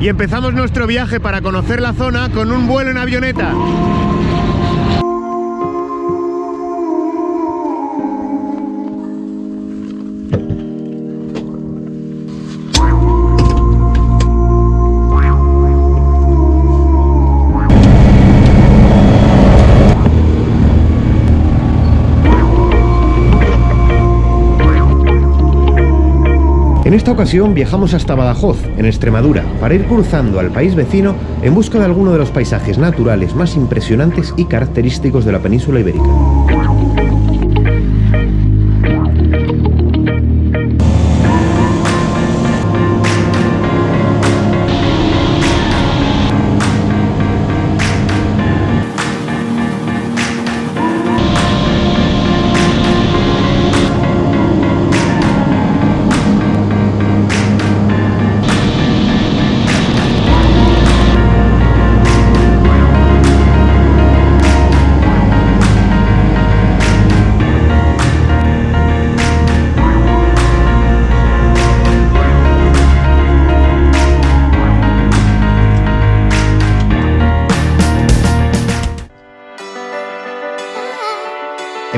y empezamos nuestro viaje para conocer la zona con un vuelo en avioneta. Esta ocasión viajamos hasta Badajoz, en Extremadura, para ir cruzando al país vecino en busca de alguno de los paisajes naturales más impresionantes y característicos de la península ibérica.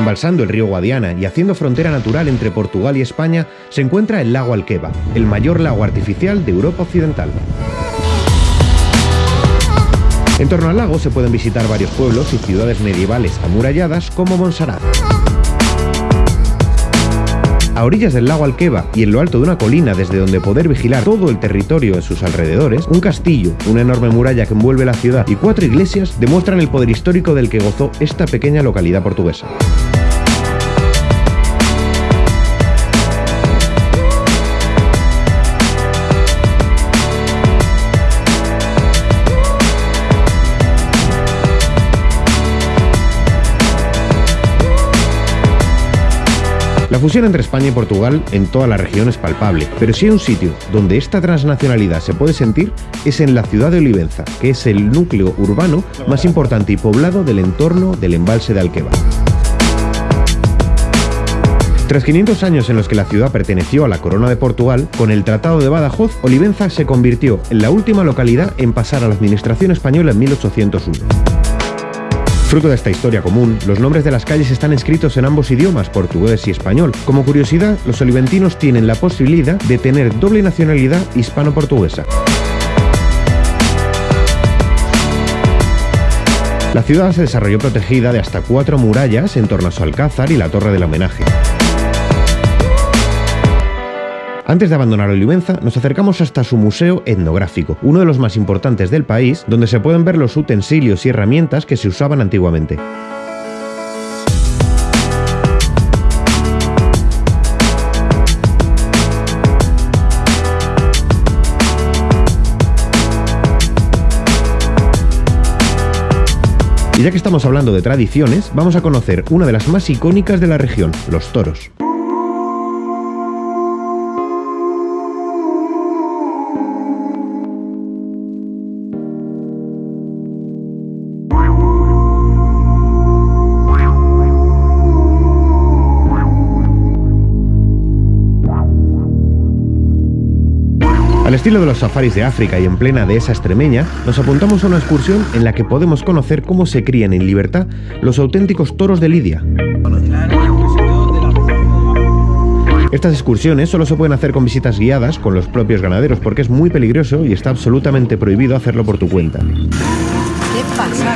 Embalsando el río Guadiana y haciendo frontera natural entre Portugal y España, se encuentra el lago Alqueva, el mayor lago artificial de Europa Occidental. En torno al lago se pueden visitar varios pueblos y ciudades medievales amuralladas como Montserrat. A orillas del lago Alqueva y en lo alto de una colina desde donde poder vigilar todo el territorio en sus alrededores, un castillo, una enorme muralla que envuelve la ciudad y cuatro iglesias demuestran el poder histórico del que gozó esta pequeña localidad portuguesa. Fusión entre España y Portugal en toda la región es palpable, pero si hay un sitio donde esta transnacionalidad se puede sentir es en la ciudad de Olivenza, que es el núcleo urbano más importante y poblado del entorno del embalse de Alqueva. Tras 500 años en los que la ciudad perteneció a la corona de Portugal, con el Tratado de Badajoz, Olivenza se convirtió en la última localidad en pasar a la administración española en 1801. Fruto de esta historia común, los nombres de las calles están escritos en ambos idiomas, portugués y español. Como curiosidad, los oliventinos tienen la posibilidad de tener doble nacionalidad hispano-portuguesa. La ciudad se desarrolló protegida de hasta cuatro murallas en torno a su alcázar y la torre del homenaje. Antes de abandonar Olivenza, nos acercamos hasta su museo etnográfico, uno de los más importantes del país, donde se pueden ver los utensilios y herramientas que se usaban antiguamente. Y ya que estamos hablando de tradiciones, vamos a conocer una de las más icónicas de la región, los toros. Al estilo de los safaris de África y en plena dehesa extremeña, nos apuntamos a una excursión en la que podemos conocer cómo se crían en libertad los auténticos toros de Lidia. Estas excursiones solo se pueden hacer con visitas guiadas con los propios ganaderos porque es muy peligroso y está absolutamente prohibido hacerlo por tu cuenta. ¿Qué pasa?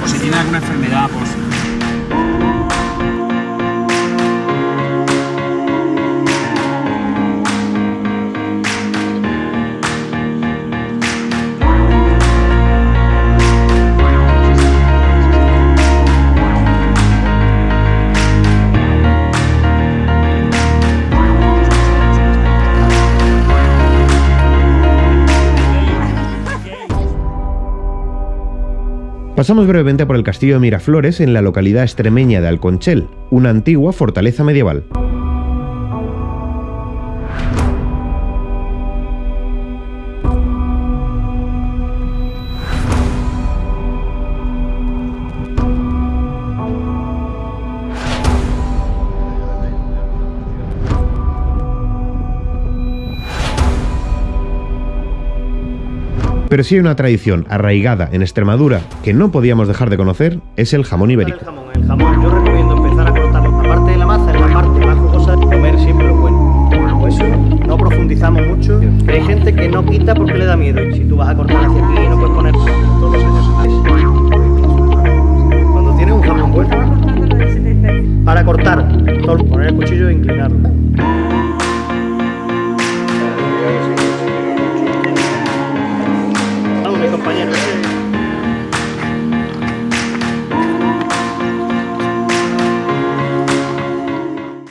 pues si tiene alguna enfermedad, pues Pasamos brevemente por el castillo de Miraflores en la localidad extremeña de Alconchel, una antigua fortaleza medieval. Pero si hay una tradición arraigada en Extremadura que no podíamos dejar de conocer, es el jamón ibérico. El jamón, el jamón, yo recomiendo empezar a cortarlo. La parte de la masa es la parte más jugosa comer siempre lo bueno. Por eso no profundizamos mucho. Hay gente que no quita porque le da miedo. Si tú vas a cortar hacia aquí,